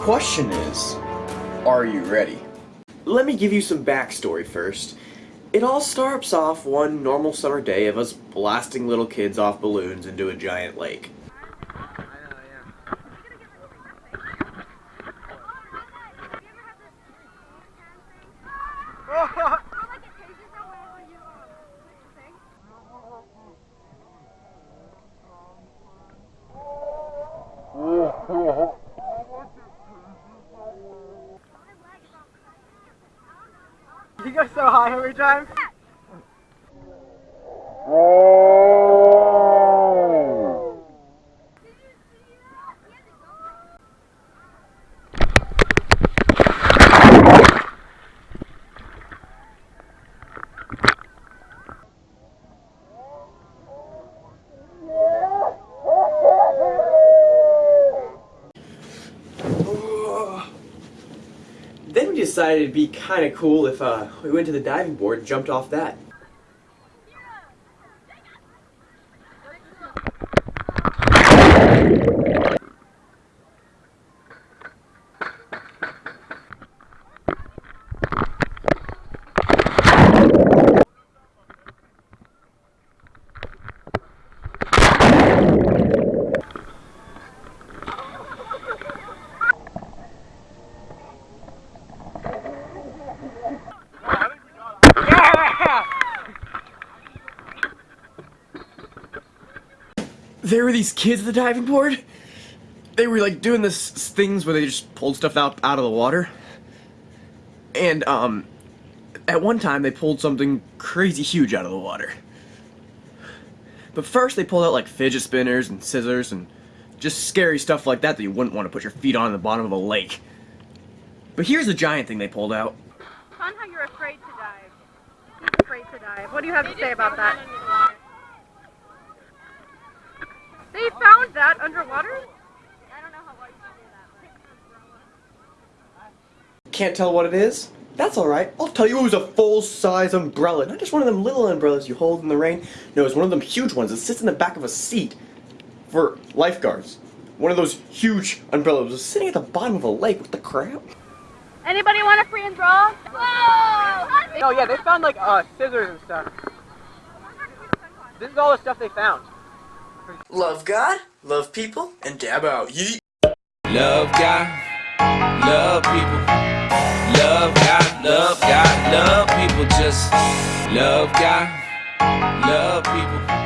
question is, are you ready? Let me give you some backstory first. It all starts off one normal summer day of us blasting little kids off balloons into a giant lake. You go so high every time. Oh. Decided it'd be kind of cool if uh, we went to the diving board and jumped off that. There were these kids at the diving board. They were like doing this things where they just pulled stuff out out of the water. And um at one time they pulled something crazy huge out of the water. But first they pulled out like fidget spinners and scissors and just scary stuff like that that you wouldn't want to put your feet on in the bottom of a lake. But here's the giant thing they pulled out. Fun how you're afraid to dive. He's afraid to dive. What do you have to say about that? They that underwater? I don't know how large you do that. Can't tell what it is? That's alright. I'll tell you it was a full-size umbrella. Not just one of them little umbrellas you hold in the rain. No, it's one of them huge ones that sits in the back of a seat for lifeguards. One of those huge umbrellas was sitting at the bottom of a lake. What the crap? Anybody want a free and draw? Whoa! Oh yeah, they found like uh, scissors and stuff. This is all the stuff they found. Love God, love people, and dab out. Yeet. Love God, love people. Love God, love God, love people. Just love God, love people.